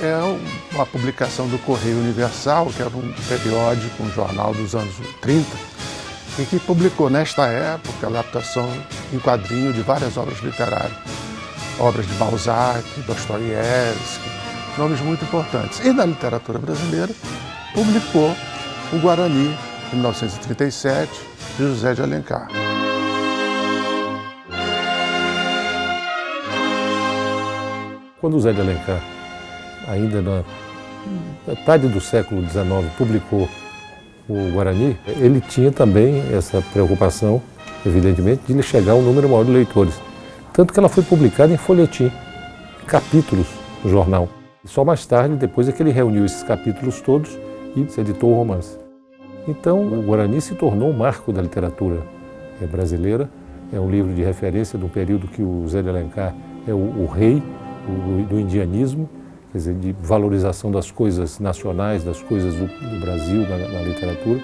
é uma publicação do Correio Universal, que era um periódico, um jornal dos anos 30, e que publicou nesta época a adaptação em quadrinho de várias obras literárias. Obras de Balzac, Dostoiévski, nomes muito importantes. E na literatura brasileira, publicou o Guarani, em 1937, de José de Alencar. Quando José de Alencar, ainda na metade do século XIX, publicou o Guarani, ele tinha também essa preocupação, evidentemente, de chegar um número maior de leitores. Tanto que ela foi publicada em folhetim, capítulos no jornal. Só mais tarde, depois é que ele reuniu esses capítulos todos e editou o romance. Então, o Guarani se tornou um marco da literatura eh, brasileira. É um livro de referência do período que o Zé de Alencar é o, o rei do, do, indianismo, quer dizer, de valorização das coisas nacionais, das coisas do, do Brasil na, na literatura.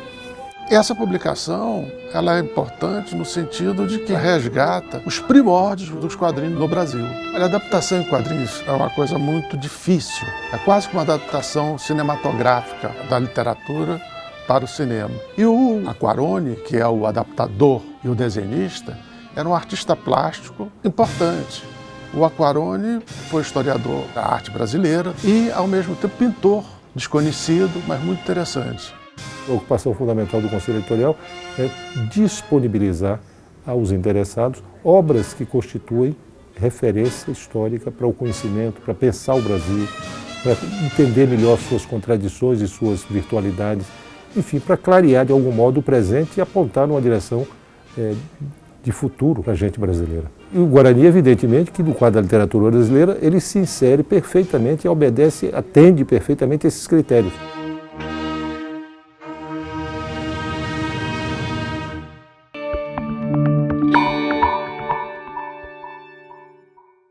Essa publicação ela é importante no sentido de que resgata os primórdios dos quadrinhos no Brasil. A adaptação em quadrinhos é uma coisa muito difícil. É quase como uma adaptação cinematográfica da literatura para o cinema. E o Aquarone, que é o adaptador e o desenhista, era um artista plástico importante. O Aquarone foi historiador da arte brasileira e, ao mesmo tempo, pintor desconhecido, mas muito interessante. A ocupação fundamental do Conselho Editorial é disponibilizar aos interessados obras que constituem referência histórica para o conhecimento, para pensar o Brasil, para entender melhor suas contradições e suas virtualidades, enfim, para clarear de algum modo o presente e apontar numa direção é, de futuro para a gente brasileira. E o Guarani, evidentemente, que no quadro da literatura brasileira, ele se insere perfeitamente e obedece, atende perfeitamente esses critérios.